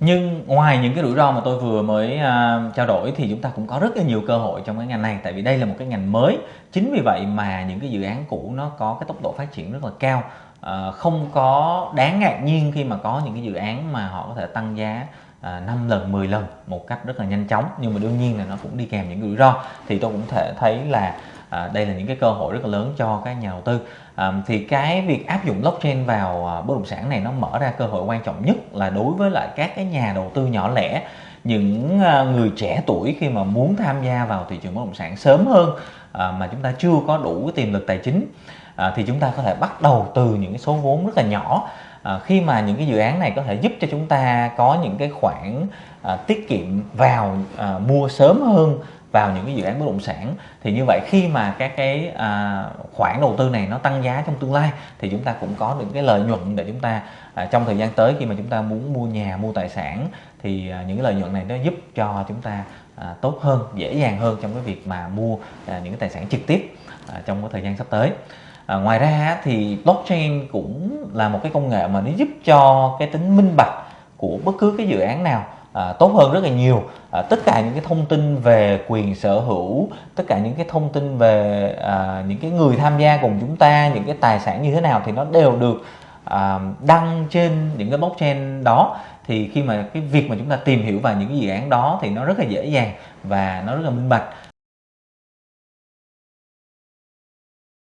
nhưng ngoài những cái rủi ro mà tôi vừa mới uh, trao đổi thì chúng ta cũng có rất là nhiều cơ hội trong cái ngành này. Tại vì đây là một cái ngành mới. Chính vì vậy mà những cái dự án cũ nó có cái tốc độ phát triển rất là cao. Uh, không có đáng ngạc nhiên khi mà có những cái dự án mà họ có thể tăng giá à, 5 lần 10 lần một cách rất là nhanh chóng. Nhưng mà đương nhiên là nó cũng đi kèm những rủi ro. Thì tôi cũng thể thấy là à, đây là những cái cơ hội rất là lớn cho các nhà đầu tư. À, thì cái việc áp dụng blockchain vào à, bất động sản này nó mở ra cơ hội quan trọng nhất là đối với lại các cái nhà đầu tư nhỏ lẻ những à, người trẻ tuổi khi mà muốn tham gia vào thị trường bất động sản sớm hơn à, mà chúng ta chưa có đủ cái tiềm lực tài chính. À, thì chúng ta có thể bắt đầu từ những cái số vốn rất là nhỏ. À, khi mà những cái dự án này có thể giúp cho chúng ta có những cái khoản à, tiết kiệm vào à, mua sớm hơn vào những cái dự án bất động sản. Thì như vậy khi mà các cái à, khoản đầu tư này nó tăng giá trong tương lai thì chúng ta cũng có những cái lợi nhuận để chúng ta à, trong thời gian tới khi mà chúng ta muốn mua nhà mua tài sản thì à, những cái lợi nhuận này nó giúp cho chúng ta à, tốt hơn dễ dàng hơn trong cái việc mà mua à, những cái tài sản trực tiếp à, trong cái thời gian sắp tới. À, ngoài ra thì blockchain cũng là một cái công nghệ mà nó giúp cho cái tính minh bạch của bất cứ cái dự án nào à, tốt hơn rất là nhiều. À, tất cả những cái thông tin về quyền sở hữu tất cả những cái thông tin về à, những cái người tham gia cùng chúng ta những cái tài sản như thế nào thì nó đều được à, đăng trên những cái blockchain đó. Thì khi mà cái việc mà chúng ta tìm hiểu vào những cái dự án đó thì nó rất là dễ dàng và nó rất là minh bạch.